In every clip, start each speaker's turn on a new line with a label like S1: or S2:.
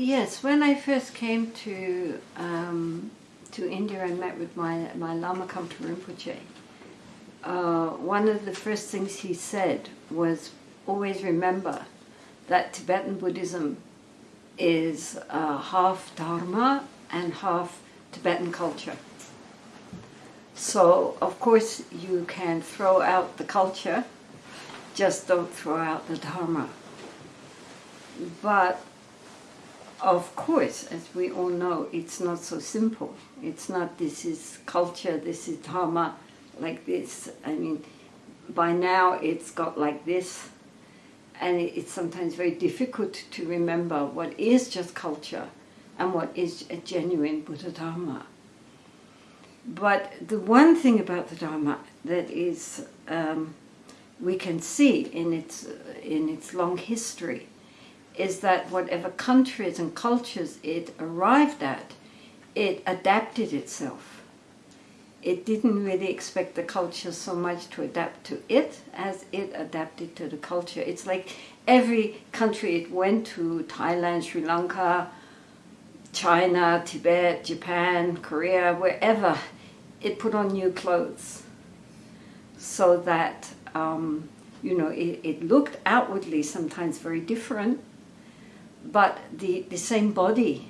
S1: Yes, when I first came to um, to India and met with my, my Lama Kampa Rinpoche, uh, one of the first things he said was always remember that Tibetan Buddhism is uh, half Dharma and half Tibetan culture. So, of course, you can throw out the culture, just don't throw out the Dharma. But, of course, as we all know, it's not so simple. It's not this is culture, this is Dharma, like this. I mean, by now it's got like this, and it's sometimes very difficult to remember what is just culture and what is a genuine Buddha Dharma. But the one thing about the Dharma that is um, we can see in its in its long history is that whatever countries and cultures it arrived at, it adapted itself. It didn't really expect the culture so much to adapt to it as it adapted to the culture. It's like every country it went to, Thailand, Sri Lanka, China, Tibet, Japan, Korea, wherever, it put on new clothes so that, um, you know, it, it looked outwardly sometimes very different, but the, the same body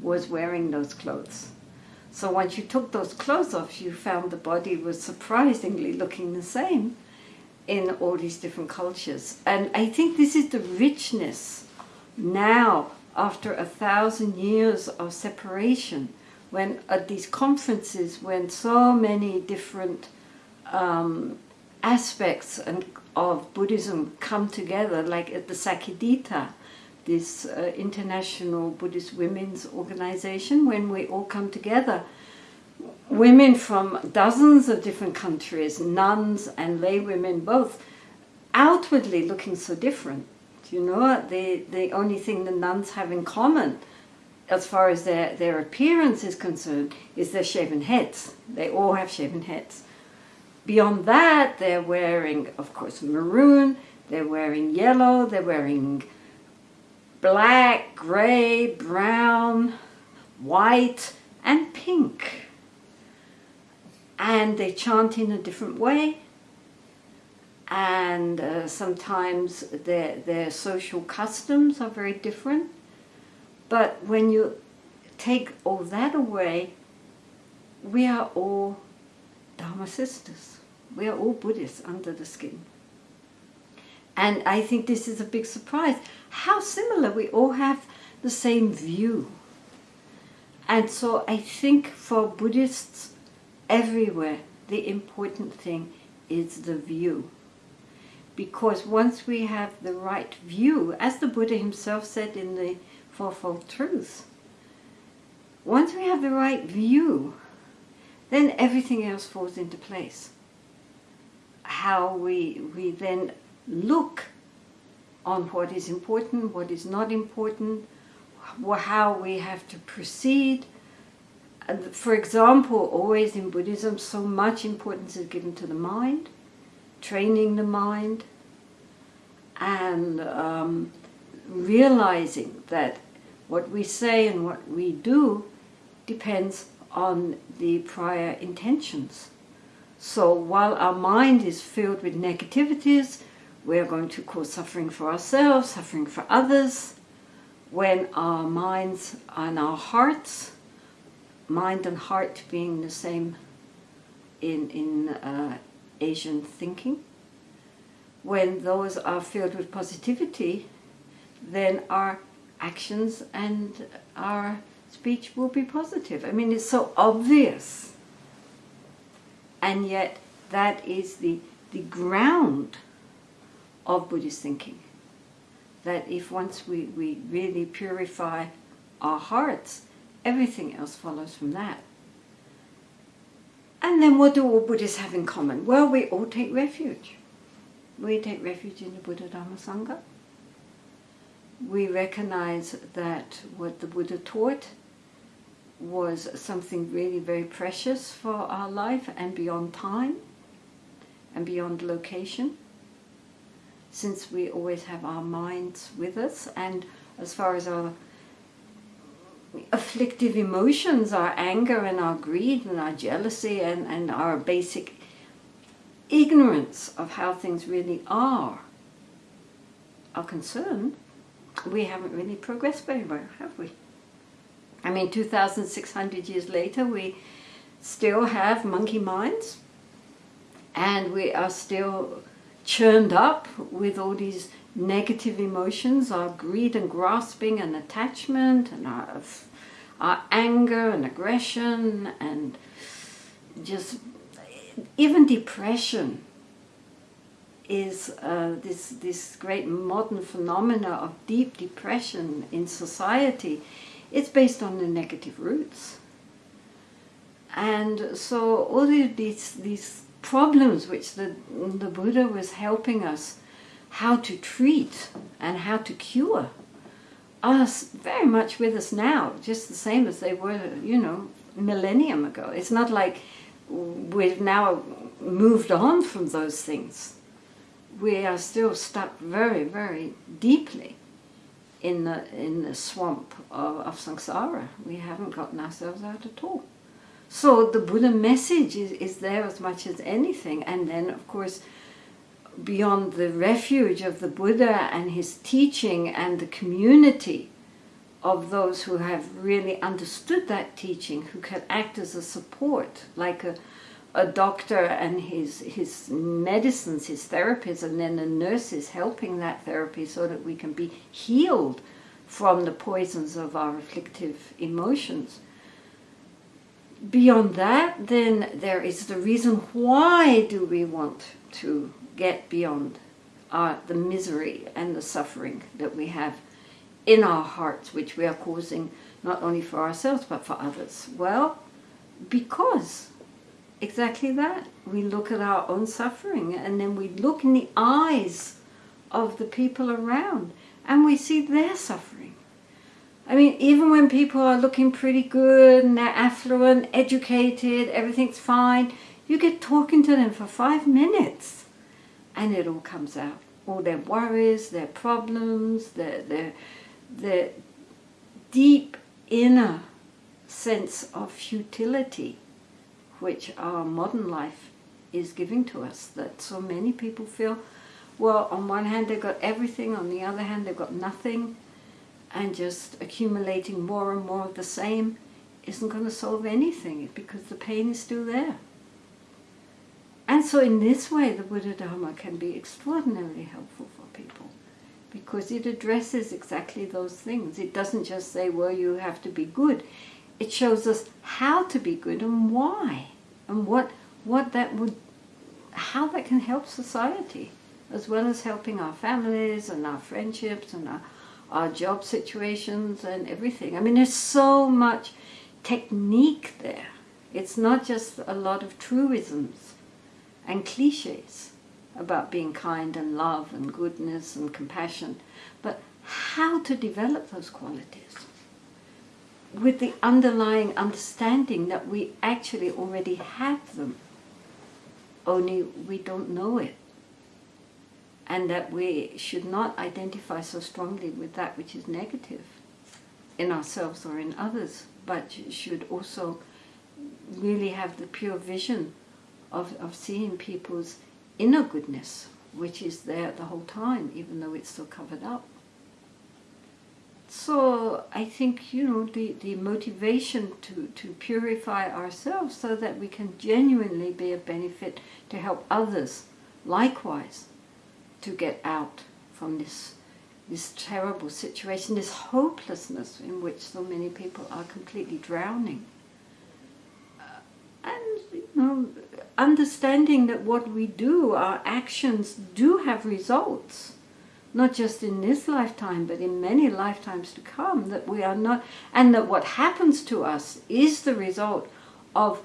S1: was wearing those clothes. So once you took those clothes off, you found the body was surprisingly looking the same in all these different cultures. And I think this is the richness now, after a thousand years of separation, when at these conferences, when so many different um, aspects and, of Buddhism come together, like at the Sakyadhita, this uh, international Buddhist women's organization, when we all come together, women from dozens of different countries, nuns and lay women both, outwardly looking so different. You know, the, the only thing the nuns have in common as far as their, their appearance is concerned is their shaven heads. They all have shaven heads. Beyond that, they're wearing, of course, maroon, they're wearing yellow, they're wearing black, grey, brown, white, and pink. And they chant in a different way. And uh, sometimes their, their social customs are very different. But when you take all that away, we are all Dharma sisters. We are all Buddhists under the skin. And I think this is a big surprise. How similar we all have the same view. And so I think for Buddhists everywhere, the important thing is the view. Because once we have the right view, as the Buddha himself said in the Fourfold Truths, once we have the right view, then everything else falls into place. How we, we then look on what is important, what is not important, how we have to proceed. For example, always in Buddhism, so much importance is given to the mind, training the mind, and um, realizing that what we say and what we do depends on the prior intentions. So while our mind is filled with negativities, we're going to cause suffering for ourselves, suffering for others. When our minds and our hearts, mind and heart being the same in, in uh, Asian thinking, when those are filled with positivity, then our actions and our speech will be positive. I mean, it's so obvious. And yet, that is the, the ground of Buddhist thinking. That if once we, we really purify our hearts, everything else follows from that. And then what do all Buddhists have in common? Well, we all take refuge. We take refuge in the Buddha Dhamma Sangha. We recognize that what the Buddha taught was something really very precious for our life and beyond time and beyond location since we always have our minds with us and as far as our afflictive emotions, our anger and our greed and our jealousy and, and our basic ignorance of how things really are, are concerned, we haven't really progressed very well, have we? I mean, 2,600 years later, we still have monkey minds and we are still churned up with all these negative emotions, our greed and grasping and attachment and our, our anger and aggression and just even depression is uh, this, this great modern phenomena of deep depression in society. It's based on the negative roots. And so all these, these problems which the, the Buddha was helping us how to treat and how to cure are very much with us now, just the same as they were, you know, millennium ago. It's not like we've now moved on from those things. We are still stuck very, very deeply in the, in the swamp of, of samsara. We haven't gotten ourselves out at all. So the Buddha message is, is there as much as anything. And then, of course, beyond the refuge of the Buddha and his teaching and the community of those who have really understood that teaching, who can act as a support, like a, a doctor and his, his medicines, his therapies, and then the nurses helping that therapy so that we can be healed from the poisons of our afflictive emotions beyond that, then there is the reason why do we want to get beyond our, the misery and the suffering that we have in our hearts, which we are causing not only for ourselves but for others. Well, because exactly that. We look at our own suffering and then we look in the eyes of the people around and we see their suffering. I mean, even when people are looking pretty good and they're affluent, educated, everything's fine, you get talking to them for five minutes and it all comes out. All their worries, their problems, their, their, their deep inner sense of futility which our modern life is giving to us that so many people feel well on one hand they've got everything on the other hand they've got nothing and just accumulating more and more of the same isn't going to solve anything because the pain is still there. And so in this way the Buddha Dharma can be extraordinarily helpful for people because it addresses exactly those things. It doesn't just say, well, you have to be good. It shows us how to be good and why and what, what that would, how that can help society as well as helping our families and our friendships and our our job situations and everything. I mean, there's so much technique there. It's not just a lot of truisms and cliches about being kind and love and goodness and compassion, but how to develop those qualities with the underlying understanding that we actually already have them, only we don't know it and that we should not identify so strongly with that which is negative in ourselves or in others, but should also really have the pure vision of, of seeing people's inner goodness, which is there the whole time, even though it's still covered up. So I think, you know, the, the motivation to, to purify ourselves so that we can genuinely be a benefit to help others likewise to get out from this this terrible situation, this hopelessness in which so many people are completely drowning. Uh, and, you know, understanding that what we do, our actions do have results, not just in this lifetime, but in many lifetimes to come, that we are not, and that what happens to us is the result of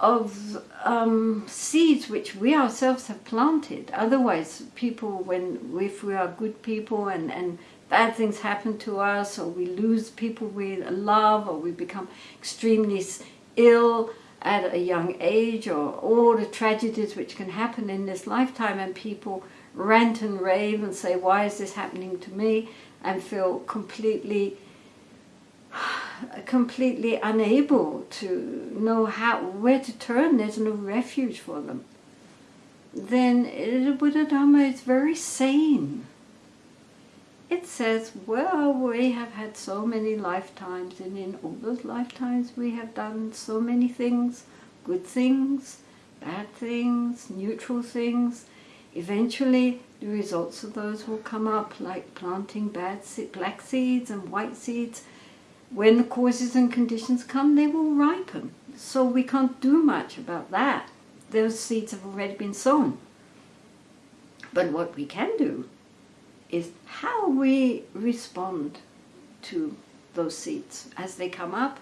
S1: of um, seeds which we ourselves have planted. Otherwise, people, when if we are good people and, and bad things happen to us, or we lose people we love, or we become extremely ill at a young age, or all the tragedies which can happen in this lifetime, and people rant and rave and say, why is this happening to me? And feel completely completely unable to know how where to turn, there's no refuge for them, then the Buddha Dharma is very sane. It says, well, we have had so many lifetimes, and in all those lifetimes we have done so many things, good things, bad things, neutral things. Eventually, the results of those will come up, like planting bad black seeds and white seeds. When the causes and conditions come, they will ripen. So we can't do much about that. Those seeds have already been sown. But what we can do is how we respond to those seeds as they come up.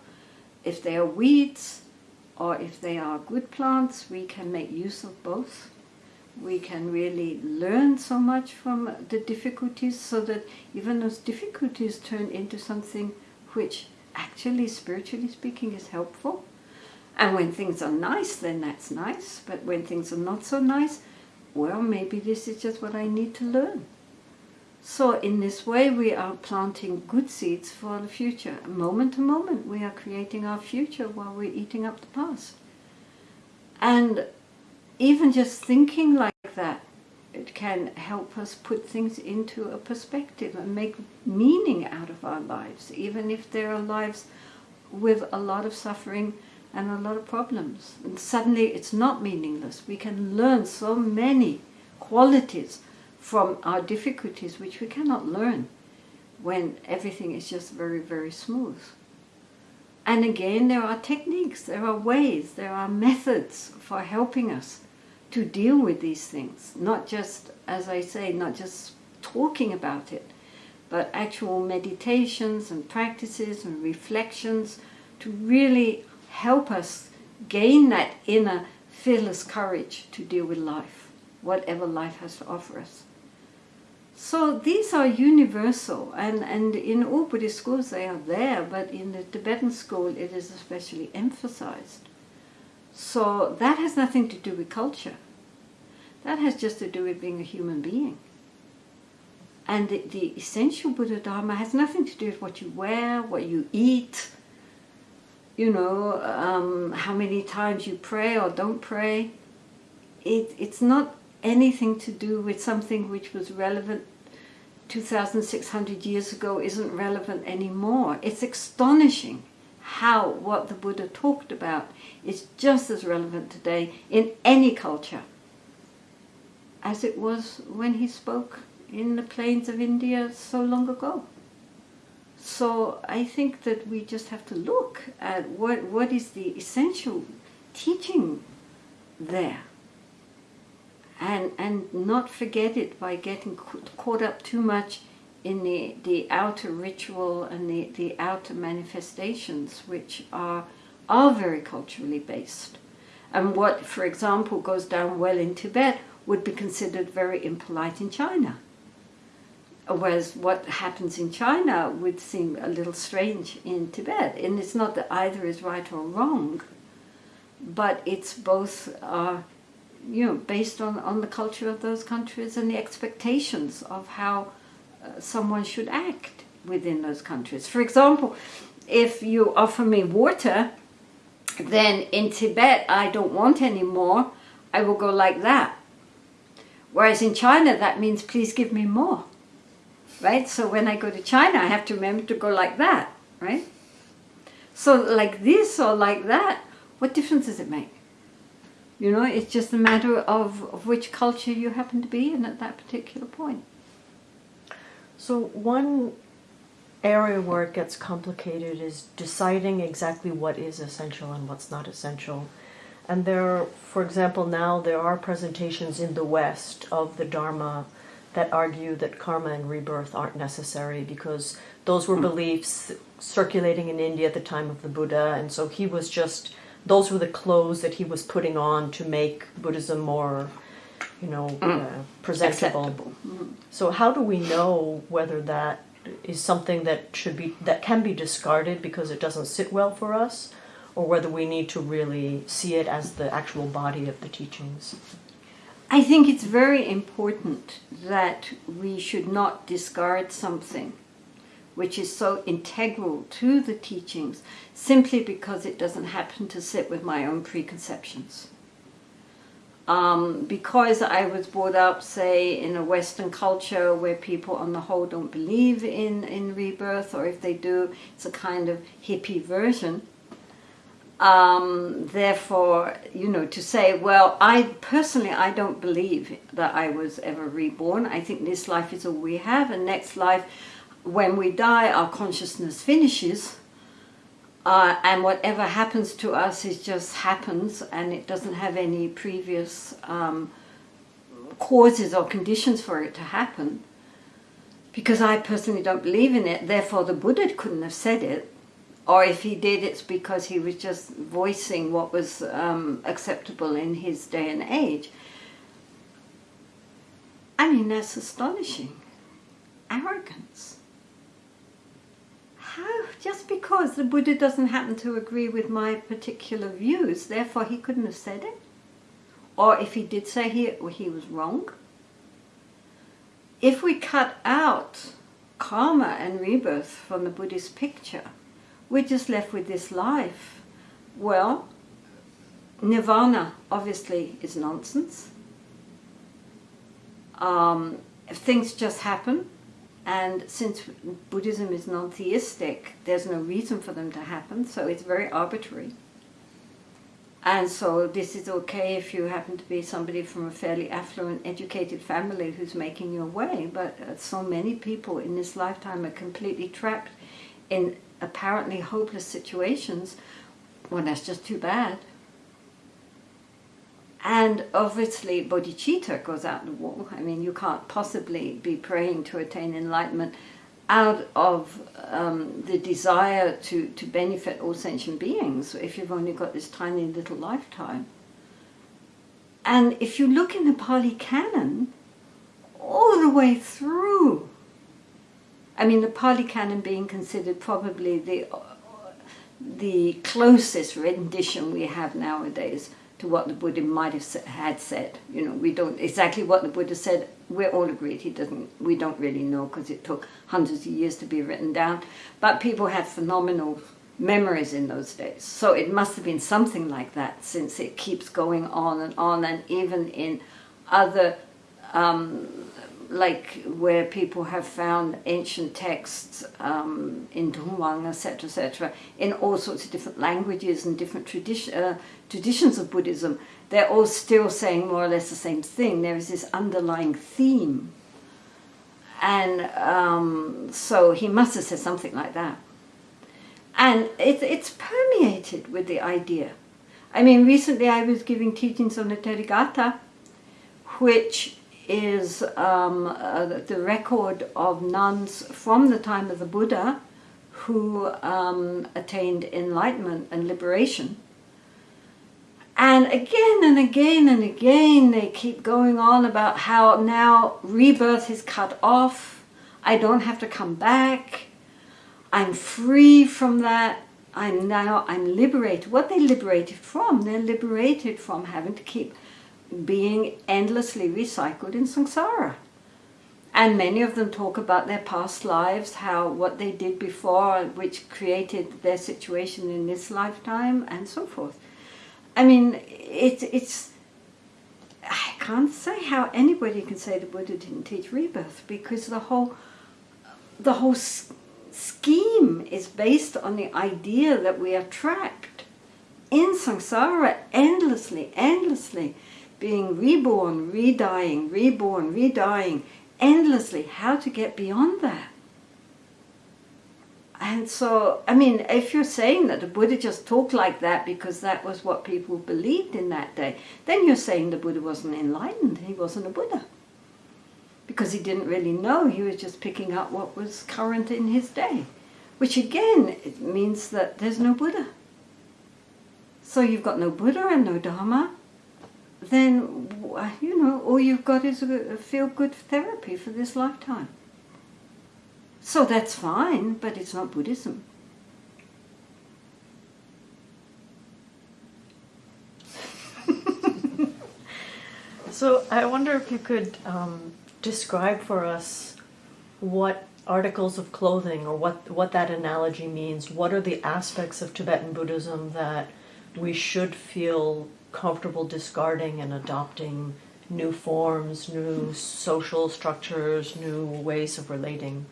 S1: If they are weeds or if they are good plants, we can make use of both. We can really learn so much from the difficulties so that even those difficulties turn into something which actually, spiritually speaking, is helpful. And when things are nice, then that's nice. But when things are not so nice, well, maybe this is just what I need to learn. So in this way we are planting good seeds for the future. Moment to moment we are creating our future while we're eating up the past. And even just thinking like that, it can help us put things into a perspective and make meaning out of our lives, even if there are lives with a lot of suffering and a lot of problems. And suddenly it's not meaningless. We can learn so many qualities from our difficulties which we cannot learn when everything is just very, very smooth. And again, there are techniques, there are ways, there are methods for helping us to deal with these things. Not just, as I say, not just talking about it, but actual meditations and practices and reflections to really help us gain that inner fearless courage to deal with life, whatever life has to offer us. So these are universal, and, and in all Buddhist schools they are there, but in the Tibetan school it is especially emphasized. So that has nothing to do with culture. That has just to do with being a human being. And the, the essential Buddha Dharma has nothing to do with what you wear, what you eat, you know, um, how many times you pray or don't pray. It, it's not anything to do with something which was relevant 2,600 years ago isn't relevant anymore. It's astonishing how what the Buddha talked about is just as relevant today in any culture as it was when he spoke in the plains of India so long ago. So I think that we just have to look at what, what is the essential teaching there and and not forget it by getting caught up too much in the the outer ritual and the the outer manifestations which are are very culturally based. And what for example goes down well in Tibet would be considered very impolite in China. Whereas what happens in China would seem a little strange in Tibet. And it's not that either is right or wrong but it's both uh, you know, based on, on the culture of those countries and the expectations of how someone should act within those countries. For example, if you offer me water, then in Tibet I don't want any more, I will go like that. Whereas in China that means please give me more. Right? So when I go to China I have to remember to go like that, right? So like this or like that, what difference does it make? You know, it's just a matter of, of which culture you happen to be in at that particular point.
S2: So one area where it gets complicated is deciding exactly what is essential and what's not essential. And there, for example, now there are presentations in the West of the Dharma that argue that karma and rebirth aren't necessary because those were hmm. beliefs circulating in India at the time of the Buddha, and so he was just those were the clothes that he was putting on to make Buddhism more, you know, mm. uh, presentable. Mm. So how do we know whether that is something that should be that can be discarded because it doesn't sit well for us, or whether we need to really see it as the actual body of the teachings?
S1: I think it's very important that we should not discard something which is so integral to the teachings, simply because it doesn't happen to sit with my own preconceptions. Um, because I was brought up, say, in a Western culture where people on the whole don't believe in, in rebirth, or if they do, it's a kind of hippie version. Um, therefore, you know, to say, well, I personally, I don't believe that I was ever reborn. I think this life is all we have, and next life, when we die, our consciousness finishes uh, and whatever happens to us is just happens and it doesn't have any previous um, causes or conditions for it to happen. Because I personally don't believe in it, therefore the Buddha couldn't have said it. Or if he did, it's because he was just voicing what was um, acceptable in his day and age. I mean, that's astonishing. Arrogance how, just because the Buddha doesn't happen to agree with my particular views, therefore he couldn't have said it? Or if he did say he, he was wrong? If we cut out karma and rebirth from the Buddhist picture, we're just left with this life. Well, nirvana obviously is nonsense. Um, things just happen, and since Buddhism is non-theistic, there's no reason for them to happen, so it's very arbitrary. And so this is okay if you happen to be somebody from a fairly affluent, educated family who's making your way, but uh, so many people in this lifetime are completely trapped in apparently hopeless situations. Well, that's just too bad. And obviously, bodhicitta goes out the wall. I mean, you can't possibly be praying to attain enlightenment out of um, the desire to, to benefit all sentient beings if you've only got this tiny little lifetime. And if you look in the Pali Canon, all the way through, I mean, the Pali Canon being considered probably the, the closest rendition we have nowadays to what the Buddha might have had said. You know, we don't exactly what the Buddha said. We're all agreed he doesn't. We don't really know because it took hundreds of years to be written down. But people had phenomenal memories in those days, so it must have been something like that, since it keeps going on and on, and even in other. Um, like where people have found ancient texts um, in Dunhuang, etc., etc., in all sorts of different languages and different tradition, uh, traditions of Buddhism, they're all still saying more or less the same thing. There is this underlying theme. And um, so he must have said something like that. And it, it's permeated with the idea. I mean, recently I was giving teachings on the Therigatha, which is um, uh, the record of nuns from the time of the Buddha who um, attained enlightenment and liberation and again and again and again, they keep going on about how now rebirth is cut off. I don't have to come back. I'm free from that. I'm now, I'm liberated. What they liberated from? They're liberated from having to keep being endlessly recycled in samsara. And many of them talk about their past lives, how what they did before, which created their situation in this lifetime, and so forth. I mean, it, it's. I can't say how anybody can say the Buddha didn't teach rebirth because the whole, the whole scheme is based on the idea that we are trapped in samsara endlessly, endlessly, being reborn, redying, reborn, redying, endlessly. How to get beyond that? And so, I mean, if you're saying that the Buddha just talked like that because that was what people believed in that day, then you're saying the Buddha wasn't enlightened, he wasn't a Buddha. Because he didn't really know, he was just picking up what was current in his day. Which again, it means that there's no Buddha. So you've got no Buddha and no Dharma, then, you know, all you've got is a feel-good therapy for this lifetime. So that's fine, but it's not Buddhism.
S2: so I wonder if you could um, describe for us what articles of clothing or what what that analogy means. What are the aspects of Tibetan Buddhism that we should feel comfortable discarding and adopting new forms, new social structures, new ways of relating?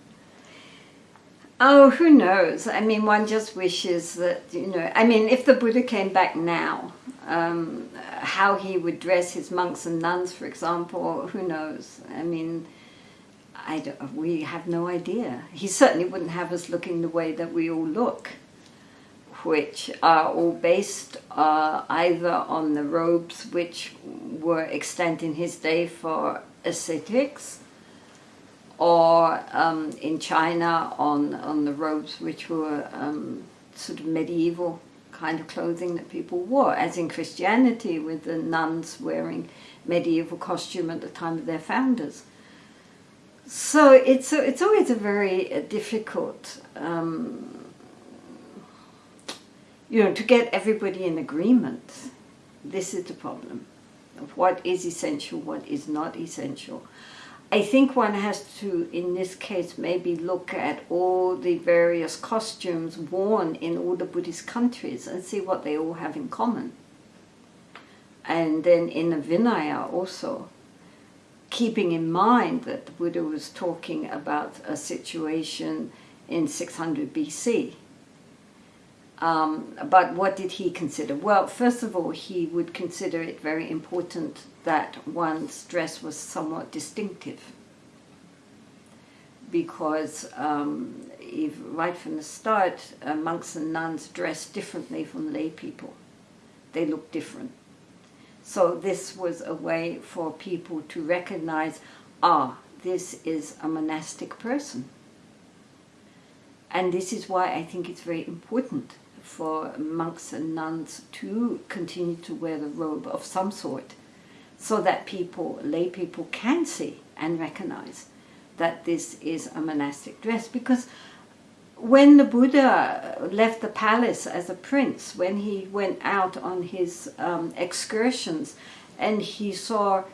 S1: Oh, who knows? I mean, one just wishes that, you know, I mean, if the Buddha came back now, um, how he would dress his monks and nuns, for example, who knows? I mean, I we have no idea. He certainly wouldn't have us looking the way that we all look, which are all based uh, either on the robes which were extant in his day for ascetics, or um, in China on, on the robes which were um, sort of medieval kind of clothing that people wore, as in Christianity with the nuns wearing medieval costume at the time of their founders. So it's a, it's always a very uh, difficult, um, you know, to get everybody in agreement. This is the problem of what is essential, what is not essential. I think one has to, in this case, maybe look at all the various costumes worn in all the Buddhist countries and see what they all have in common. And then in the Vinaya also, keeping in mind that the Buddha was talking about a situation in 600 BC. Um, but what did he consider? Well, first of all, he would consider it very important that one's dress was somewhat distinctive. Because um, if, right from the start, uh, monks and nuns dressed differently from lay people. They looked different. So this was a way for people to recognize, ah, this is a monastic person. And this is why I think it's very important for monks and nuns to continue to wear the robe of some sort so that people, lay people can see and recognize that this is a monastic dress. Because when the Buddha left the palace as a prince, when he went out on his um, excursions and he saw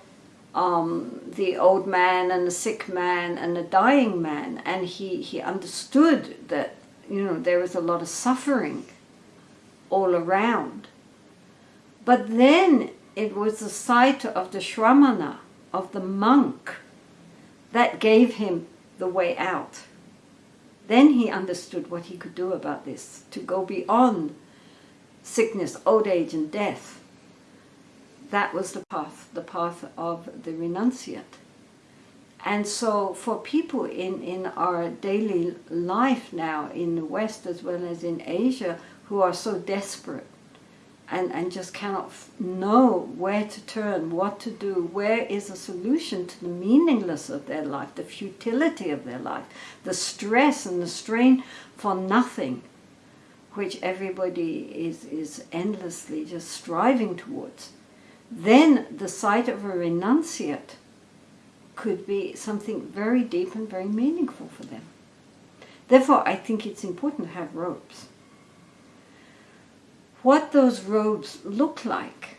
S1: um, the old man and the sick man and the dying man, and he, he understood that, you know, there was a lot of suffering all around. But then it was the sight of the Shramana, of the monk, that gave him the way out. Then he understood what he could do about this, to go beyond sickness, old age, and death. That was the path, the path of the renunciate. And so for people in, in our daily life now, in the West as well as in Asia, who are so desperate and, and just cannot know where to turn, what to do, where is a solution to the meaningless of their life, the futility of their life, the stress and the strain for nothing, which everybody is, is endlessly just striving towards, then the sight of a renunciate could be something very deep and very meaningful for them. Therefore, I think it's important to have robes what those robes look like,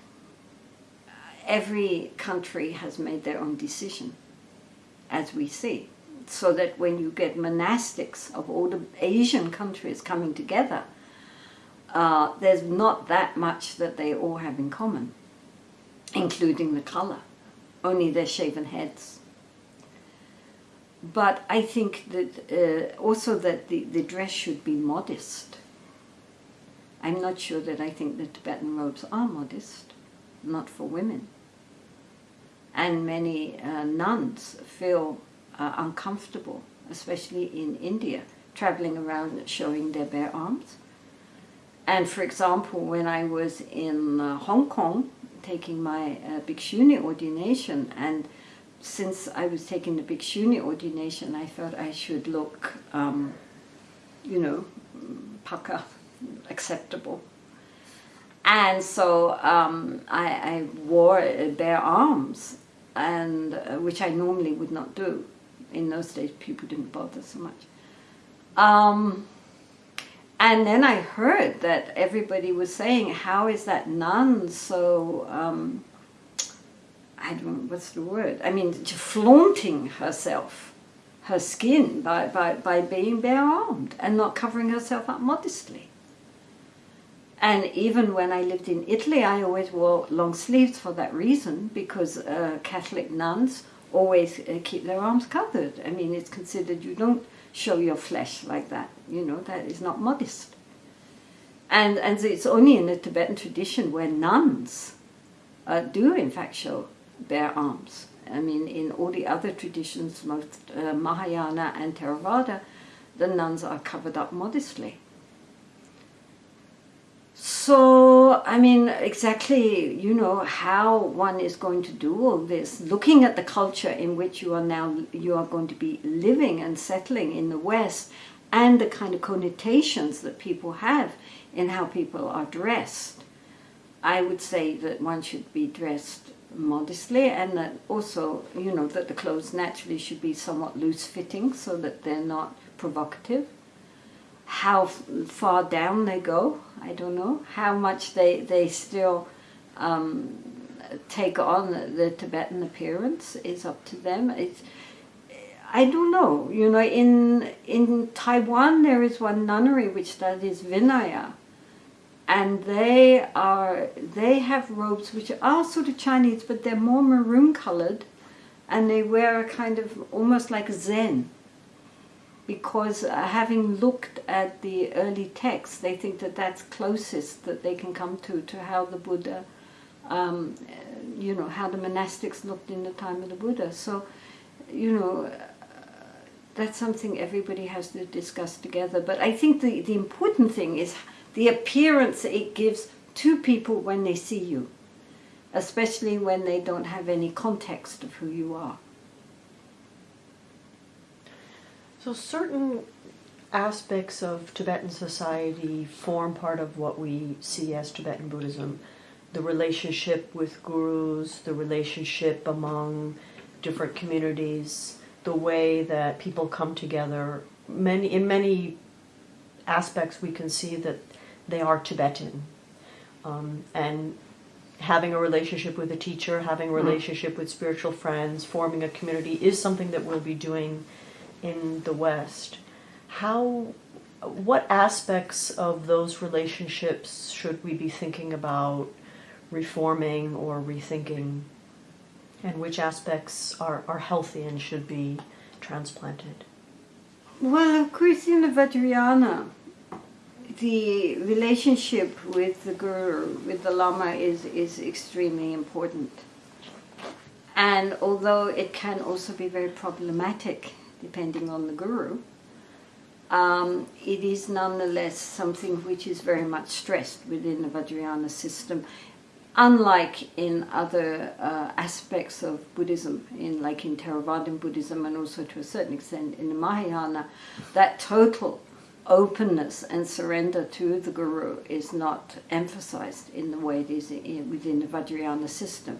S1: every country has made their own decision, as we see. So that when you get monastics of all the Asian countries coming together, uh, there's not that much that they all have in common, including the color, only their shaven heads. But I think that uh, also that the, the dress should be modest I'm not sure that I think the Tibetan robes are modest, not for women. And many uh, nuns feel uh, uncomfortable, especially in India, traveling around showing their bare arms. And for example, when I was in uh, Hong Kong taking my uh, Bhikshuni ordination, and since I was taking the Bhikshuni ordination, I thought I should look, um, you know, paka acceptable. And so um, I, I, wore bare arms, and uh, which I normally would not do. In those days, people didn't bother so much. Um, and then I heard that everybody was saying, "How is that nun so?" Um, I don't what's the word. I mean, flaunting herself her skin by, by, by being bare armed and not covering herself up modestly. And even when I lived in Italy, I always wore long sleeves for that reason, because uh, Catholic nuns always uh, keep their arms covered. I mean, it's considered you don't show your flesh like that. You know, that is not modest. And, and it's only in the Tibetan tradition where nuns uh, do, in fact, show bare arms. I mean, in all the other traditions, most uh, Mahayana and Theravada, the nuns are covered up modestly. So, I mean, exactly, you know, how one is going to do all this, looking at the culture in which you are now, you are going to be living and settling in the West, and the kind of connotations that people have in how people are dressed. I would say that one should be dressed modestly and that also, you know, that the clothes naturally should be somewhat loose fitting so that they're not provocative. How far down they go, I don't know. How much they, they still um, take on the, the Tibetan appearance is up to them. It's, I don't know. You know, in in Taiwan there is one nunnery which studies Vinaya, and they are they have robes which are sort of Chinese, but they're more maroon colored, and they wear a kind of almost like Zen. Because uh, having looked at the early texts, they think that that's closest that they can come to to how the Buddha, um, you know, how the monastics looked in the time of the Buddha. So, you know that's something everybody has to discuss together. But I think the, the important thing is the appearance it gives to people when they see you, especially when they don't have any context of who you are.
S2: So certain aspects of Tibetan society form part of what we see as Tibetan Buddhism. The relationship with gurus, the relationship among different communities, the way that people come together. Many in many aspects, we can see that they are Tibetan, um, and having a relationship with a teacher, having a relationship with spiritual friends, forming a community is something that we'll be doing in the West. How, what aspects of those relationships should we be thinking about reforming or rethinking and which aspects are, are healthy and should be transplanted?
S1: Well, of course, in the Vajrayana, the relationship with the guru, with the lama, is, is extremely important. And although it can also be very problematic, depending on the guru, um, it is nonetheless something which is very much stressed within the Vajrayana system unlike in other uh, aspects of Buddhism, in like in Theravadan Buddhism and also to a certain extent in the Mahayana, that total openness and surrender to the Guru is not emphasized in the way it is in, within the Vajrayana system.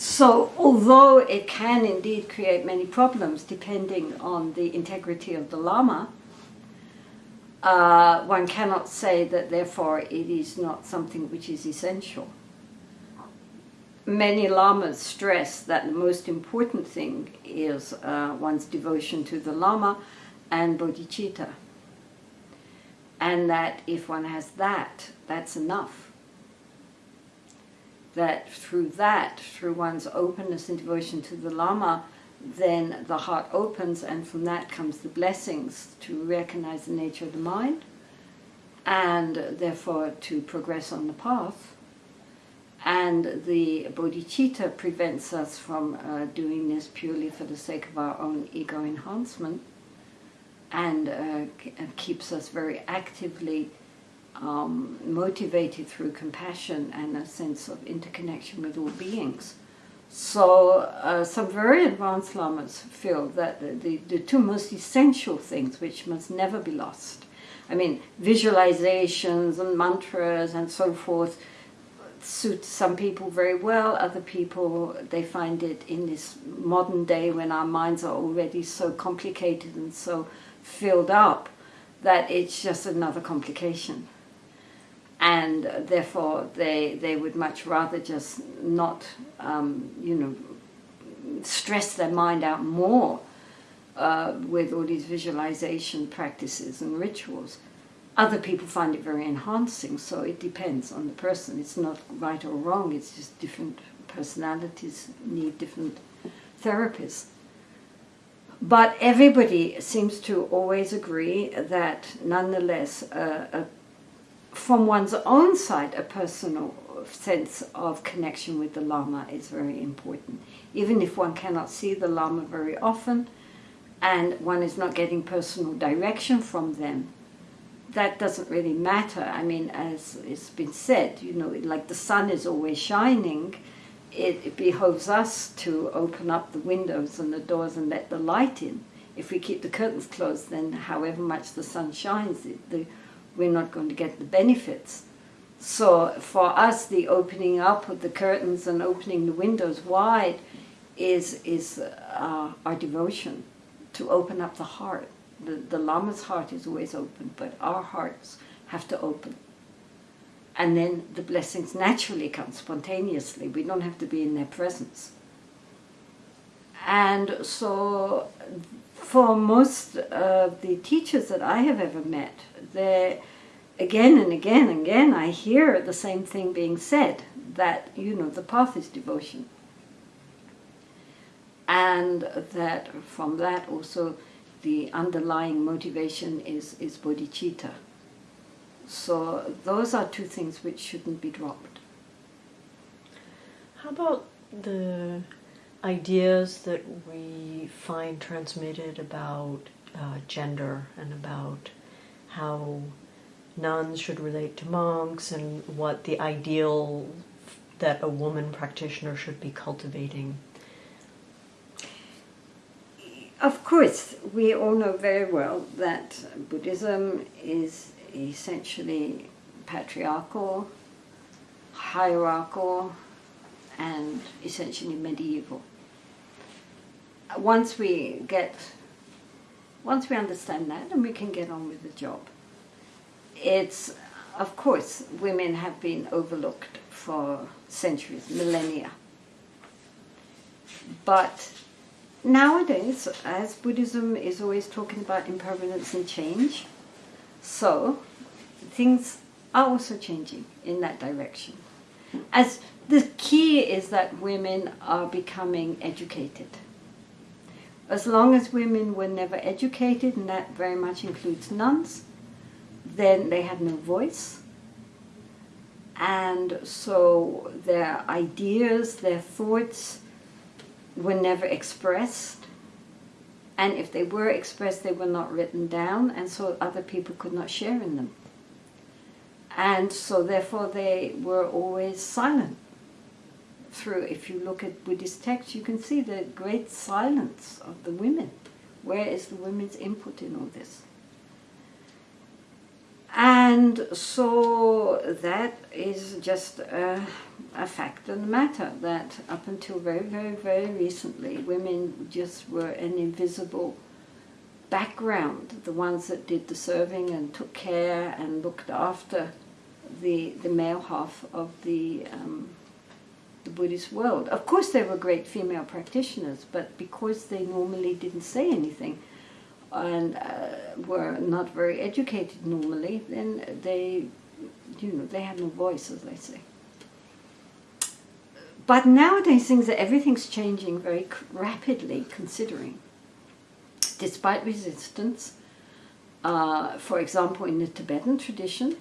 S1: So, although it can indeed create many problems depending on the integrity of the Lama, uh, one cannot say that therefore it is not something which is essential many lamas stress that the most important thing is uh, one's devotion to the lama and bodhicitta. And that if one has that, that's enough. That through that, through one's openness and devotion to the lama, then the heart opens and from that comes the blessings to recognize the nature of the mind and therefore to progress on the path. And the bodhicitta prevents us from uh, doing this purely for the sake of our own ego enhancement and uh, keeps us very actively um, motivated through compassion and a sense of interconnection with all beings. So uh, some very advanced lamas feel that the, the, the, two most essential things which must never be lost, I mean visualizations and mantras and so forth, suit some people very well. Other people, they find it in this modern day when our minds are already so complicated and so filled up that it's just another complication. And therefore, they, they would much rather just not, um, you know, stress their mind out more uh, with all these visualization practices and rituals. Other people find it very enhancing, so it depends on the person. It's not right or wrong, it's just different personalities need different therapists. But everybody seems to always agree that nonetheless, uh, a, from one's own side, a personal sense of connection with the Lama is very important. Even if one cannot see the Lama very often and one is not getting personal direction from them, that doesn't really matter. I mean, as it's been said, you know, like the sun is always shining, it, it behoves us to open up the windows and the doors and let the light in. If we keep the curtains closed, then however much the sun shines, it, the, we're not going to get the benefits. So for us, the opening up of the curtains and opening the windows wide is, is uh, our devotion to open up the heart. The, the Lama's heart is always open, but our hearts have to open. And then the blessings naturally come spontaneously. We don't have to be in their presence. And so for most of the teachers that I have ever met, they again and again and again I hear the same thing being said that you know the path is devotion. And that from that also the underlying motivation is is bodhicitta. So those are two things which shouldn't be dropped.
S2: How about the ideas that we find transmitted about uh, gender and about how nuns should relate to monks and what the ideal that a woman practitioner should be cultivating?
S1: Of course, we all know very well that Buddhism is essentially patriarchal, hierarchical, and essentially medieval. Once we get, once we understand that, then we can get on with the job it's, of course, women have been overlooked for centuries, millennia. But nowadays, as Buddhism is always talking about impermanence and change, so things are also changing in that direction. As the key is that women are becoming educated. As long as women were never educated, and that very much includes nuns, then they had no voice. And so their ideas, their thoughts were never expressed. And if they were expressed, they were not written down, and so other people could not share in them. And so therefore they were always silent. Through, if you look at Buddhist texts, you can see the great silence of the women. Where is the women's input in all this? And so that is just a, a, fact of the matter that up until very, very, very recently, women just were an invisible background, the ones that did the serving and took care and looked after the, the male half of the, um, the Buddhist world. Of course, there were great female practitioners, but because they normally didn't say anything, and uh, were not very educated normally, then they, you know, they had no voice, as I say. But nowadays, things are everything's changing very rapidly. Considering, despite resistance, uh, for example, in the Tibetan tradition,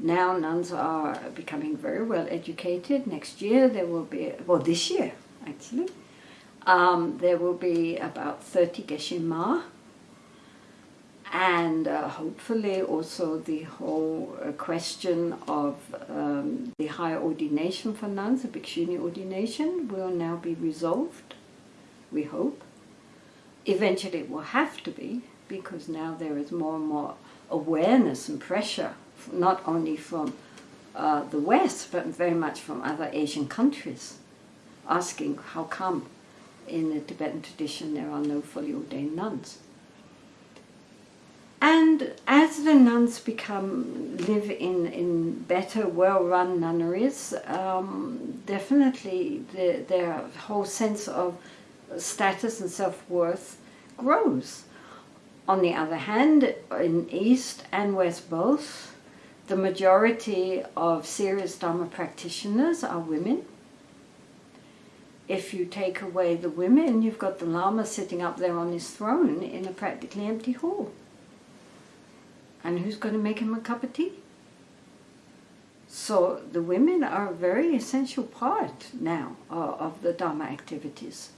S1: now nuns are becoming very well educated. Next year there will be, well, this year actually, um, there will be about 30 Geshe Ma and uh, hopefully also the whole uh, question of um, the higher ordination for nuns, the Bhikshuni ordination, will now be resolved, we hope. Eventually it will have to be, because now there is more and more awareness and pressure, not only from uh, the West, but very much from other Asian countries, asking how come in the Tibetan tradition there are no fully ordained nuns. And as the nuns become live in, in better, well-run nunneries, um, definitely the, their whole sense of status and self-worth grows. On the other hand, in East and West both, the majority of serious Dharma practitioners are women. If you take away the women, you've got the Lama sitting up there on his throne in a practically empty hall. And who's going to make him a cup of tea? So the women are a very essential part now of the Dharma activities.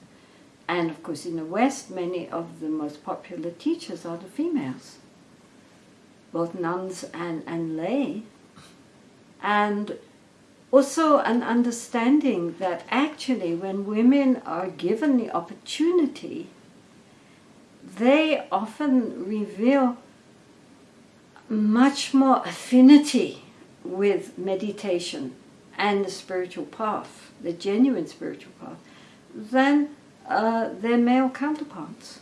S1: And of course, in the West, many of the most popular teachers are the females, both nuns and, and lay. And also an understanding that actually, when women are given the opportunity, they often reveal much more affinity with meditation and the spiritual path, the genuine spiritual path, than uh, their male counterparts.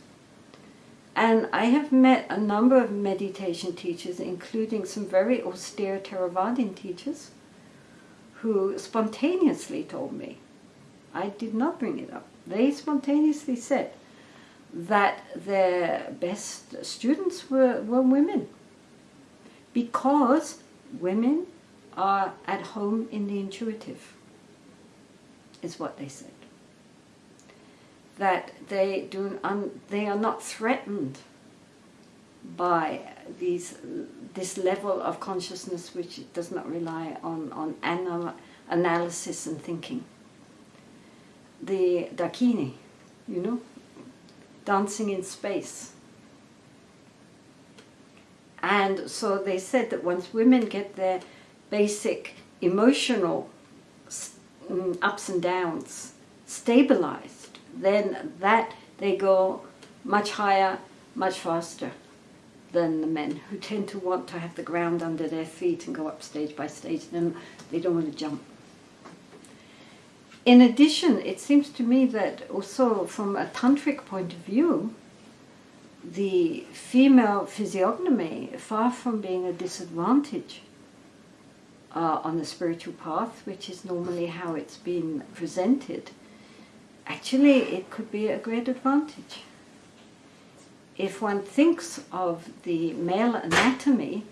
S1: And I have met a number of meditation teachers, including some very austere Theravadin teachers, who spontaneously told me, I did not bring it up, they spontaneously said that their best students were, were women because women are at home in the intuitive, is what they said. That they, do un, they are not threatened by these, this level of consciousness which does not rely on, on anal, analysis and thinking. The Dakini, you know, dancing in space and so they said that once women get their basic emotional mm, ups and downs stabilized, then that they go much higher, much faster than the men who tend to want to have the ground under their feet and go up stage by stage. Then they don't want to jump. In addition, it seems to me that also from a tantric point of view, the female physiognomy, far from being a disadvantage uh, on the spiritual path, which is normally how it's been presented, actually it could be a great advantage. If one thinks of the male anatomy,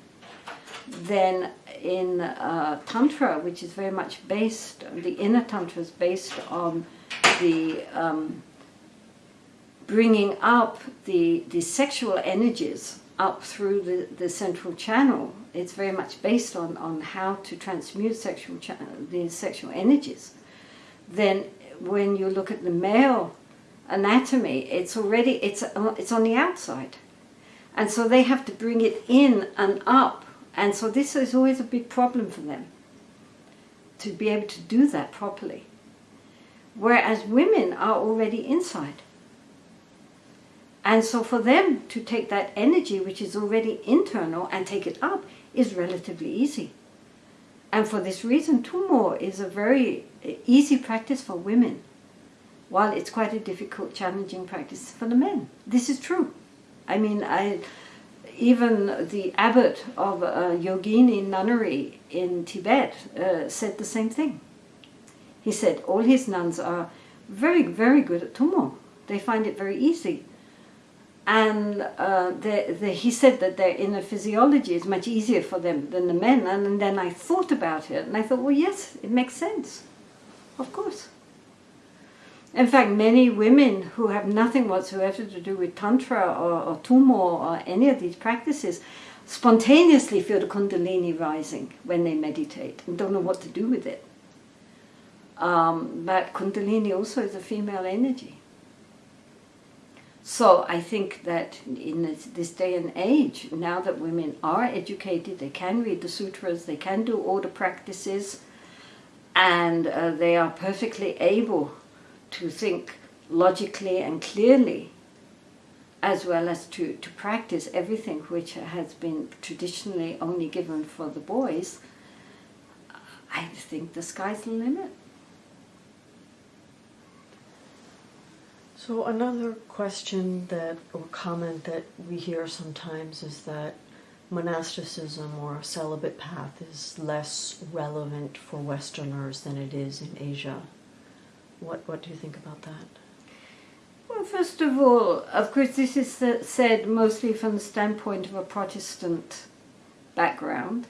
S1: then in uh, Tantra, which is very much based, the inner Tantra is based on the um, bringing up the, the sexual energies up through the, the central channel. It's very much based on, on how to transmute sexual these sexual energies. Then when you look at the male anatomy, it's already, it's, it's on the outside. And so they have to bring it in and up. And so this is always a big problem for them, to be able to do that properly. Whereas women are already inside. And so for them to take that energy, which is already internal, and take it up is relatively easy. And for this reason, Tummo is a very easy practice for women, while it's quite a difficult, challenging practice for the men. This is true. I mean, I, even the abbot of a yogini nunnery in Tibet uh, said the same thing. He said all his nuns are very, very good at Tummo. They find it very easy and uh, the, the, he said that their inner physiology is much easier for them than the men. And, and then I thought about it, and I thought, well, yes, it makes sense. Of course. In fact, many women who have nothing whatsoever to do with Tantra or, or or any of these practices spontaneously feel the Kundalini rising when they meditate and don't know what to do with it. Um, but Kundalini also is a female energy. So I think that in this, this, day and age, now that women are educated, they can read the sutras, they can do all the practices, and uh, they are perfectly able to think logically and clearly, as well as to, to practice everything which has been traditionally only given for the boys, I think the sky's the limit.
S2: So another question that or comment that we hear sometimes is that monasticism or celibate path is less relevant for Westerners than it is in Asia. What what do you think about that?
S1: Well, first of all, of course, this is said mostly from the standpoint of a Protestant background.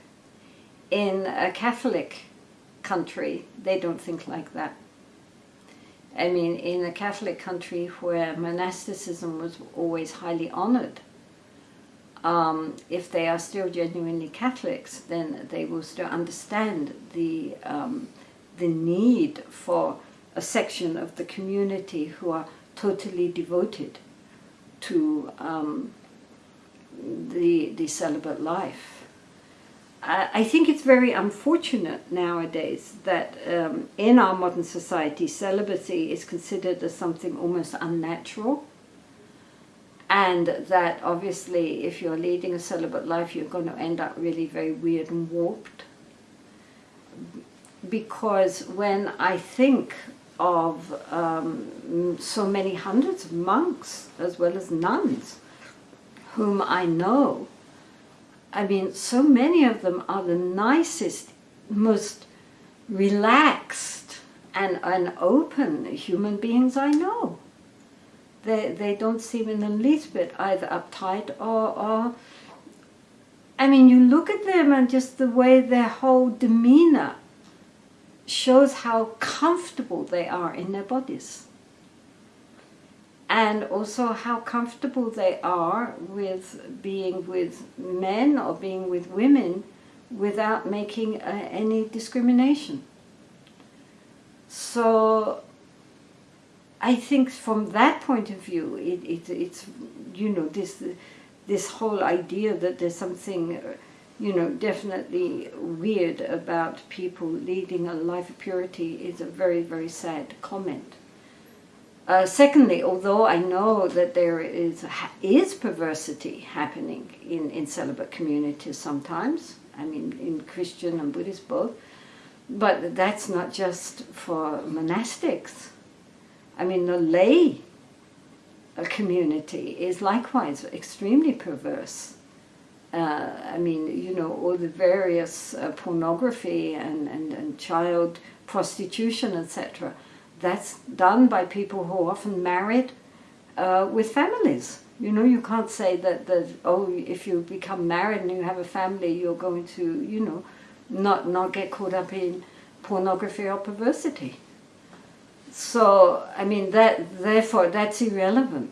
S1: In a Catholic country, they don't think like that. I mean, in a Catholic country where monasticism was always highly honored, um, if they are still genuinely Catholics, then they will still understand the, um, the need for a section of the community who are totally devoted to um, the, the celibate life. I think it's very unfortunate nowadays that um, in our modern society celibacy is considered as something almost unnatural. And that obviously if you're leading a celibate life you're going to end up really very weird and warped. Because when I think of um, so many hundreds of monks as well as nuns whom I know I mean so many of them are the nicest most relaxed and, and open human beings I know they, they don't seem in the least bit either uptight or, or I mean, you look at them and just the way their whole demeanor shows how comfortable they are in their bodies. And also how comfortable they are with being with men or being with women without making uh, any discrimination. So I think from that point of view, it, it, it's, you know, this, this whole idea that there's something, you know, definitely weird about people leading a life of purity is a very, very sad comment. Uh, secondly, although I know that there is, is perversity happening in, in celibate communities sometimes, I mean in Christian and Buddhist both, but that's not just for monastics. I mean, the lay community is likewise extremely perverse. Uh, I mean, you know, all the various uh, pornography and, and, and child prostitution, etc. That's done by people who are often married uh, with families. You know, you can't say that, that, oh, if you become married and you have a family, you're going to, you know, not, not get caught up in pornography or perversity. So, I mean, that therefore, that's irrelevant.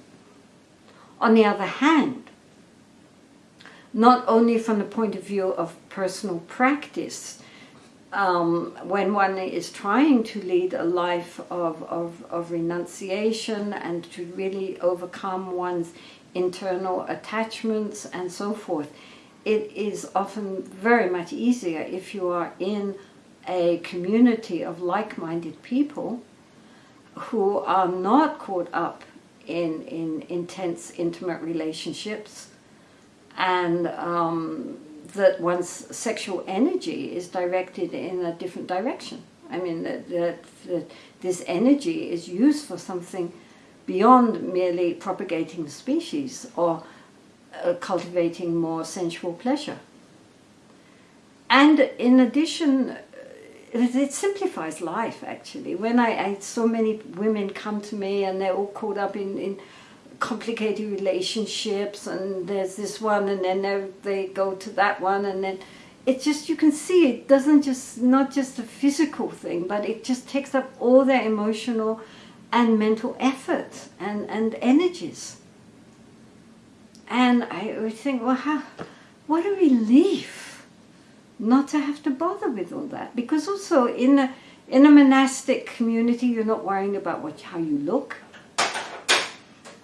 S1: On the other hand, not only from the point of view of personal practice, um, when one is trying to lead a life of, of, of renunciation and to really overcome one's internal attachments and so forth, it is often very much easier if you are in a community of like-minded people who are not caught up in, in intense intimate relationships and um, that one's sexual energy is directed in a different direction. I mean, that, that, that this energy is used for something beyond merely propagating the species or uh, cultivating more sensual pleasure. And in addition, it, it simplifies life actually. When I, I, so many women come to me and they're all caught up in, in complicated relationships and there's this one and then they go to that one and then it just you can see it doesn't just not just a physical thing but it just takes up all their emotional and mental effort and, and energies. And I would think, well, how, what a relief not to have to bother with all that. Because also in a, in a monastic community, you're not worrying about what, how you look.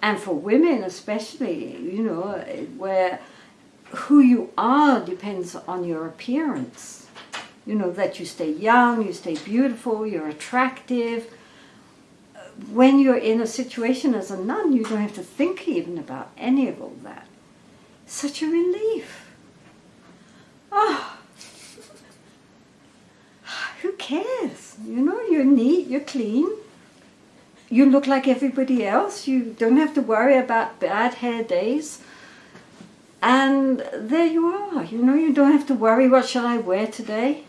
S1: And for women especially, you know, where who you are depends on your appearance. You know, that you stay young, you stay beautiful, you're attractive. When you're in a situation as a nun, you don't have to think even about any of all that. Such a relief. Oh, who cares? You know, you're neat, you're clean. You look like everybody else. You don't have to worry about bad hair days. And there you are. You know, you don't have to worry, what shall I wear today?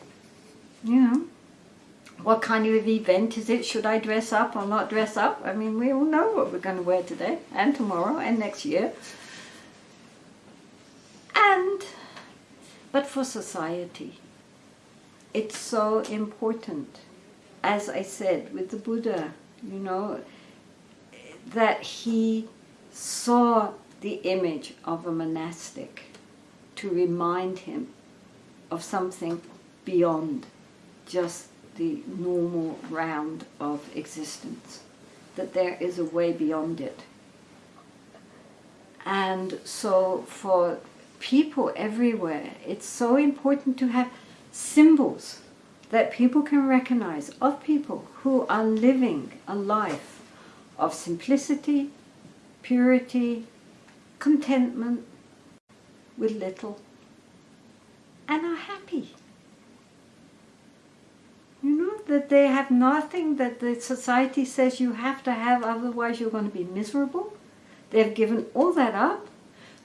S1: You know, What kind of event is it? Should I dress up or not dress up? I mean, we all know what we're going to wear today and tomorrow and next year. And, but for society, it's so important. As I said with the Buddha, you know, that he saw the image of a monastic to remind him of something beyond just the normal round of existence, that there is a way beyond it. And so for people everywhere, it's so important to have symbols that people can recognize of people who are living a life of simplicity, purity, contentment with little, and are happy. You know, that they have nothing that the society says you have to have, otherwise you're going to be miserable. They've given all that up.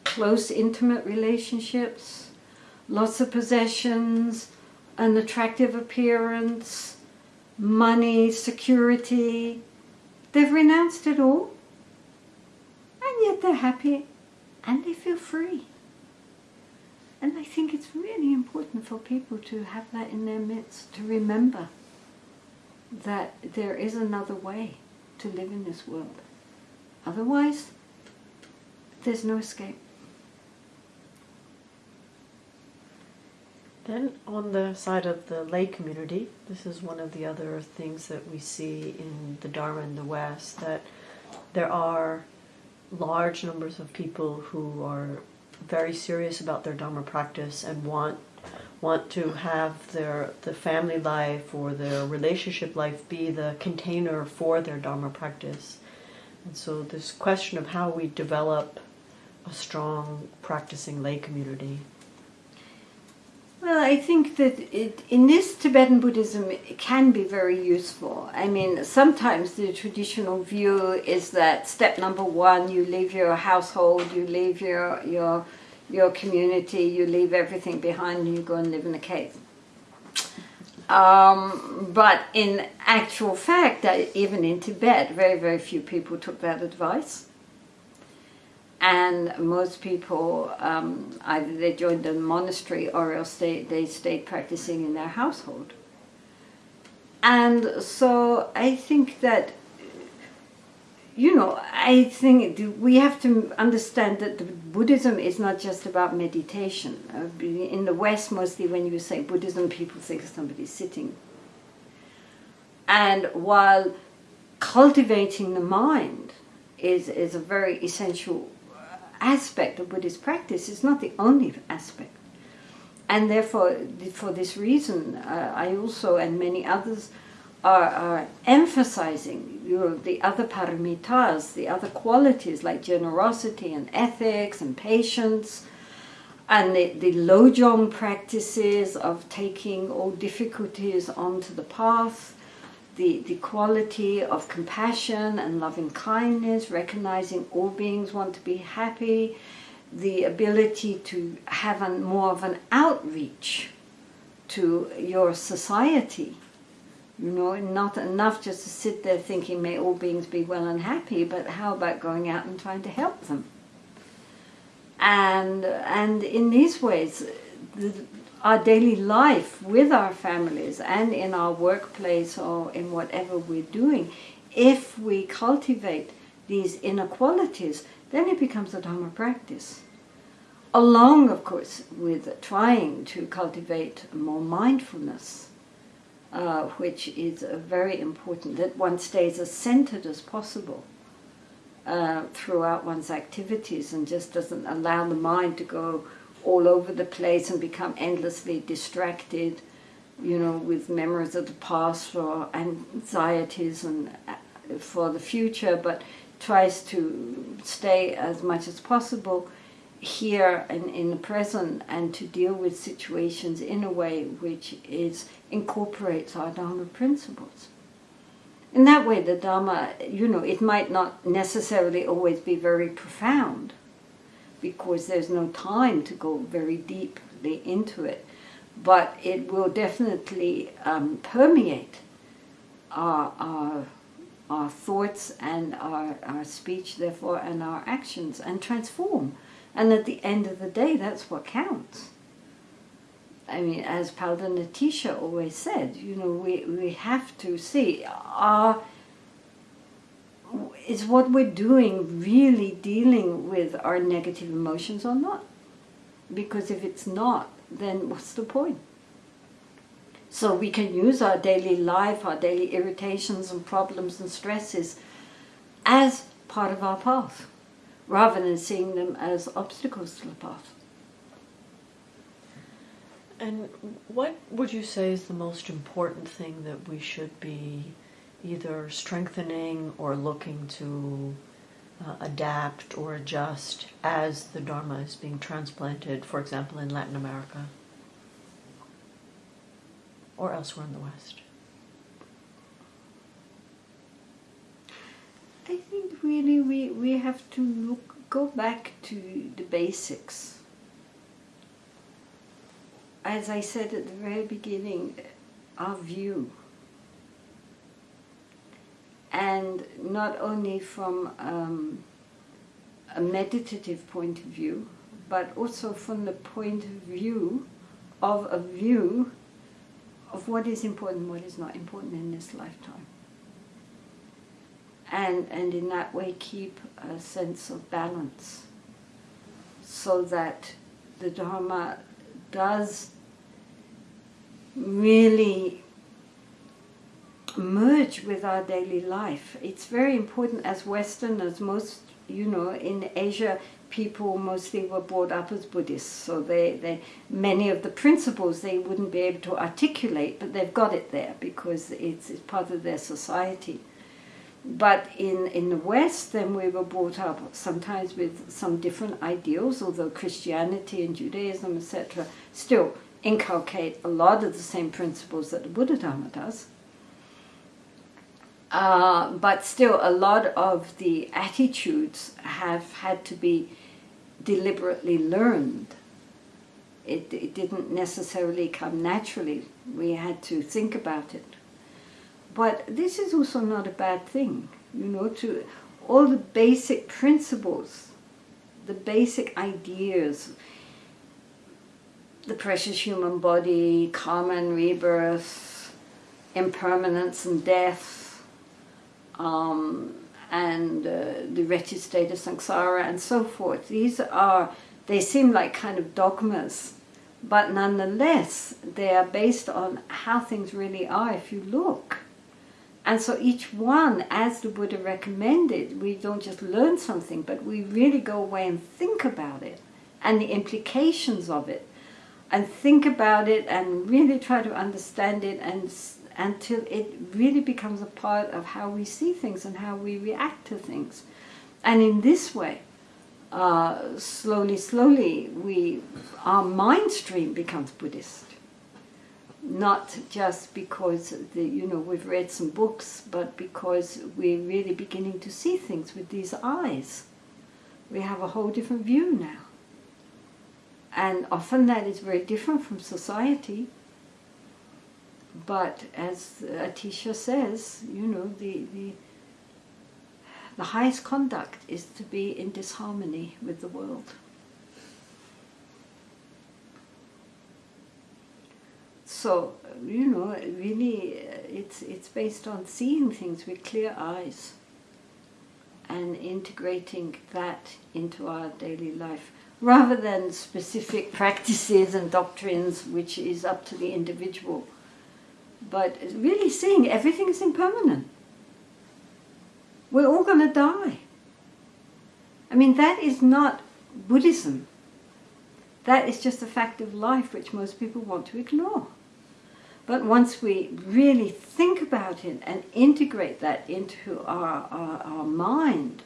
S1: Close, intimate relationships, lots of possessions, an attractive appearance, money, security. They've renounced it all. And yet they're happy and they feel free. And I think it's really important for people to have that in their midst, to remember that there is another way to live in this world. Otherwise, there's no escape.
S2: Then on the side of the lay community, this is one of the other things that we see in the Dharma in the West, that there are large numbers of people who are very serious about their Dharma practice and want want to have their the family life or their relationship life be the container for their Dharma practice. And so this question of how we develop a strong practicing lay community
S1: well, I think that it, in this Tibetan Buddhism it can be very useful. I mean, sometimes the traditional view is that step number one, you leave your household, you leave your, your, your community, you leave everything behind and you go and live in a cave. Um, but in actual fact, even in Tibet, very, very few people took that advice and most people um, either they joined a monastery or else they, they stayed practicing in their household. And so I think that, you know, I think we have to understand that Buddhism is not just about meditation. Uh, in the West, mostly when you say Buddhism, people think somebody's sitting. And while cultivating the mind is, is a very essential aspect of Buddhist practice. It's not the only aspect. And therefore, for this reason, uh, I also and many others are, are emphasizing you know, the other paramitas, the other qualities like generosity and ethics and patience, and the, the lojong practices of taking all difficulties onto the path, the, the quality of compassion and loving kindness, recognizing all beings want to be happy, the ability to have more of an outreach to your society. You know, not enough just to sit there thinking, may all beings be well and happy, but how about going out and trying to help them? And, and in these ways, the, our daily life with our families and in our workplace or in whatever we're doing, if we cultivate these inequalities, then it becomes a Dharma practice. Along, of course, with trying to cultivate more mindfulness, uh, which is very important, that one stays as centered as possible uh, throughout one's activities and just doesn't allow the mind to go all over the place and become endlessly distracted, you know, with memories of the past or anxieties and uh, for the future, but tries to stay as much as possible here and in the present and to deal with situations in a way which is incorporates our Dharma principles. In that way, the Dharma, you know, it might not necessarily always be very profound, because there's no time to go very deeply into it. But it will definitely um, permeate our, our, our thoughts and our, our speech, therefore, and our actions and transform. And at the end of the day, that's what counts. I mean, as Palda always said, you know, we, we have to see are, is what we're doing really dealing with our negative emotions or not? Because if it's not, then what's the point? So we can use our daily life, our daily irritations and problems and stresses as part of our path, rather than seeing them as obstacles to the path.
S2: And what would you say is the most important thing that we should be either strengthening or looking to uh, adapt or adjust as the Dharma is being transplanted, for example, in Latin America? or elsewhere in the West?
S1: I think really we, we have to look, go back to the basics. As I said at the very beginning, our view. And not only from um, a meditative point of view, but also from the point of view of a view of what is important what is not important in this lifetime. And, and in that way keep a sense of balance so that the Dharma does really merge with our daily life. It's very important as Westerners, most, you know, in Asia, people mostly were brought up as Buddhists, so they, they many of the principles they wouldn't be able to articulate, but they've got it there because it's, it's part of their society. But in, in the West, then we were brought up sometimes with some different ideals, although Christianity and Judaism, etc., still inculcate a lot of the same principles that the Buddha Dharma does. Uh, but still, a lot of the attitudes have had to be deliberately learned. It, it didn't necessarily come naturally. We had to think about it. But this is also not a bad thing, you know, to all the basic principles, the basic ideas, the precious human body, karma and rebirth, impermanence and death, um, and uh, the wretched state of samsara and so forth. These are, they seem like kind of dogmas, but nonetheless, they are based on how things really are if you look. And so each one, as the Buddha recommended, we don't just learn something, but we really go away and think about it and the implications of it and think about it and really try to understand it and until it really becomes a part of how we see things and how we react to things. And in this way, uh, slowly, slowly, we our mind stream becomes Buddhist. Not just because the, you know we've read some books, but because we're really beginning to see things with these eyes. We have a whole different view now. And often that is very different from society but as Atisha says, you know, the, the, the highest conduct is to be in disharmony with the world. So, you know, really, it's, it's based on seeing things with clear eyes and integrating that into our daily life rather than specific practices and doctrines which is up to the individual but really seeing everything is impermanent. We're all going to die. I mean, that is not Buddhism. That is just a fact of life which most people want to ignore. But once we really think about it and integrate that into our, our, our mind,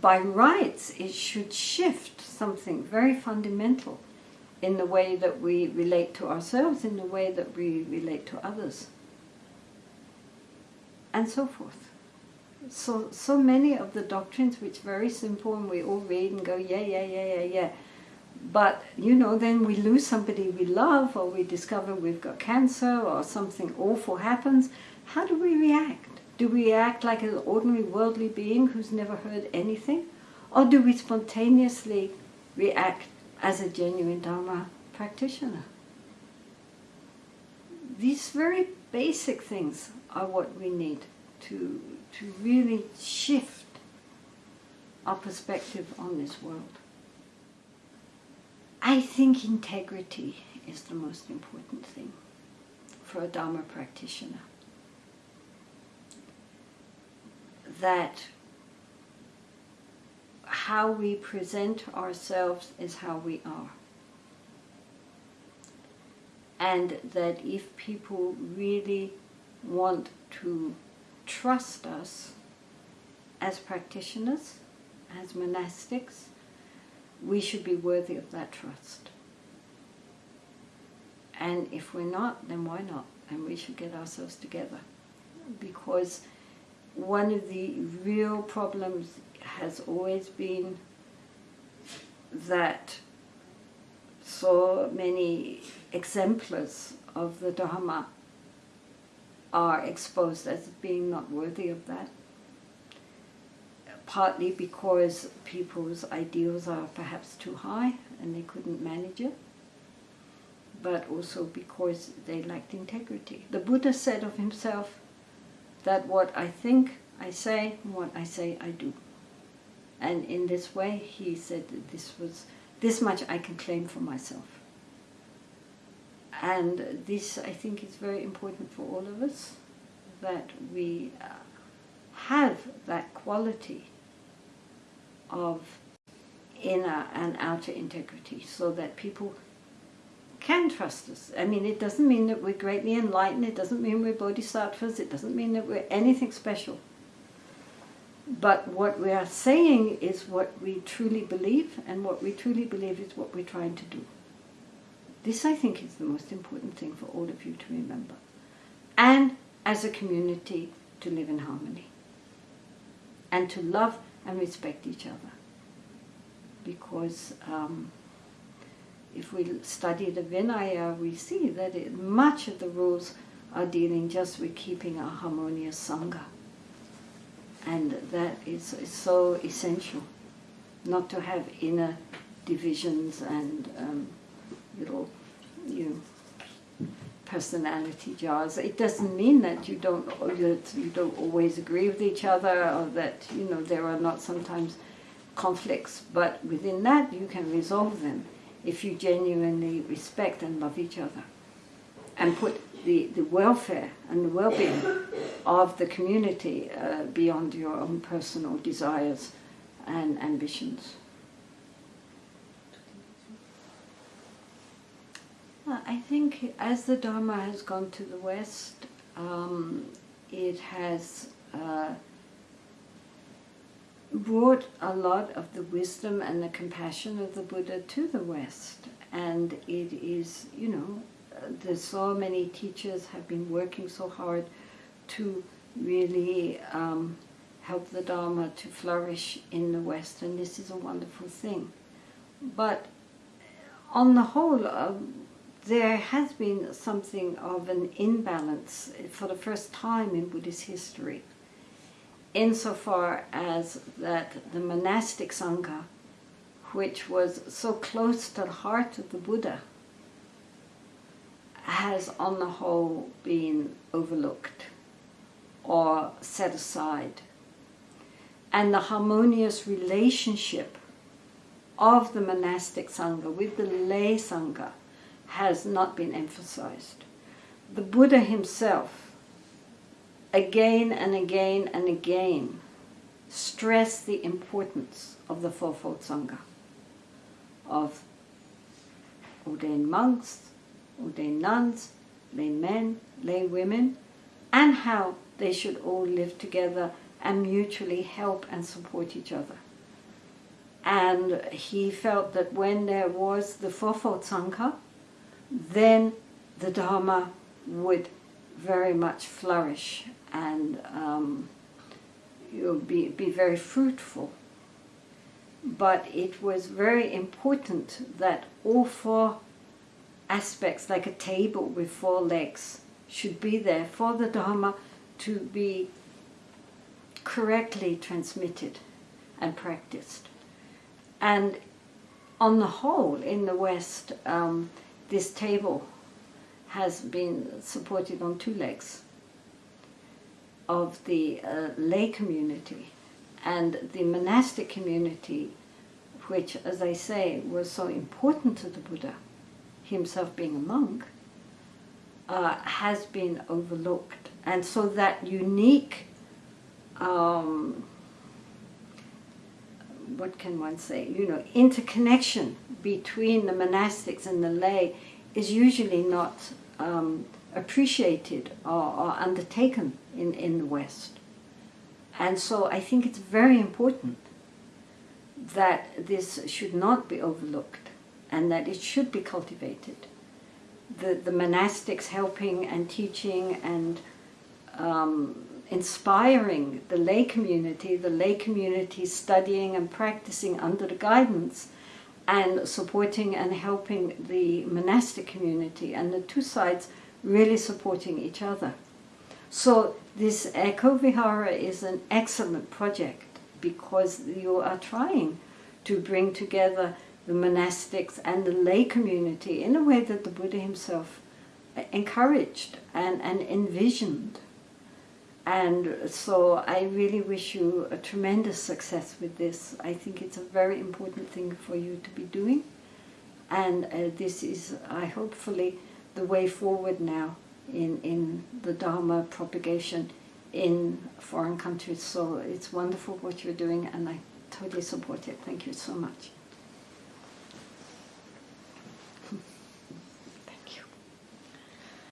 S1: by rights it should shift something very fundamental in the way that we relate to ourselves, in the way that we relate to others, and so forth. So, so many of the doctrines which very simple and we all read and go, yeah, yeah, yeah, yeah, yeah, But, you know, then we lose somebody we love or we discover we've got cancer or something awful happens. How do we react? Do we act like an ordinary worldly being who's never heard anything? Or do we spontaneously react as a genuine Dharma practitioner? These very basic things are what we need to, to really shift our perspective on this world. I think integrity is the most important thing for a Dharma practitioner. That how we present ourselves is how we are. And that if people really want to trust us as practitioners, as monastics, we should be worthy of that trust. And if we're not, then why not? And we should get ourselves together. Because one of the real problems has always been that so many exemplars of the Dharma are exposed as being not worthy of that partly because people's ideals are perhaps too high and they couldn't manage it, but also because they lacked integrity. The Buddha said of himself that what I think, I say, what I say, I do. And in this way, he said this was this much I can claim for myself. And this, I think, is very important for all of us, that we uh, have that quality of inner and outer integrity so that people can trust us. I mean, it doesn't mean that we're greatly enlightened, it doesn't mean we're bodhisattvas, it doesn't mean that we're anything special. But what we are saying is what we truly believe, and what we truly believe is what we're trying to do. This, I think, is the most important thing for all of you to remember. And as a community, to live in harmony. And to love and respect each other. Because um, if we study the Vinaya, we see that it, much of the rules are dealing just with keeping a harmonious Sangha. And that is, so essential, not to have inner divisions and um, little, you know, personality jars. It doesn't mean that you don't that you don't always agree with each other or that you know there are not sometimes conflicts, but within that you can resolve them if you genuinely respect and love each other and put the, the welfare and the well-being of the community uh, beyond your own personal desires and ambitions. I think as the Dharma has gone to the West, um, it has uh, brought a lot of the wisdom and the compassion of the Buddha to the West. And it is, you know, there's so many teachers have been working so hard to really um, help the Dharma to flourish in the West, and this is a wonderful thing. But on the whole, um, there has been something of an imbalance for the first time in Buddhist history, insofar as that the monastic Sangha, which was so close to the heart of the Buddha, has on the whole been overlooked or set aside. And the harmonious relationship of the monastic Sangha with the lay Sangha has not been emphasized. The Buddha himself, again and again and again, stressed the importance of the Fourfold Sangha, of ordained monks, ordained nuns, lay men, lay women, and how they should all live together and mutually help and support each other. And he felt that when there was the Fourfold Sangha, then the Dharma would very much flourish and um, be, be very fruitful. but it was very important that all four aspects, like a table with four legs, should be there for the Dharma to be correctly transmitted and practiced. And on the whole, in the West, um, this table has been supported on two legs of the uh, lay community and the monastic community, which, as I say, was so important to the Buddha, himself being a monk, uh, has been overlooked. And so that unique, um, what can one say, you know, interconnection between the monastics and the lay is usually not um, appreciated or, or undertaken in, in the West. And so I think it's very important that this should not be overlooked and that it should be cultivated. The, the monastics helping and teaching and um, inspiring the lay community, the lay community studying and practicing under the guidance and supporting and helping the monastic community and the two sides really supporting each other. So this Eco Vihara is an excellent project because you are trying to bring together the monastics and the lay community in a way that the Buddha himself encouraged and, and envisioned. And so I really wish you a tremendous success with this. I think it's a very important thing for you to be doing. And uh, this is, I hopefully, the way forward now in, in the Dharma propagation in foreign countries. So it's wonderful what you're doing and I totally support it. Thank you so much.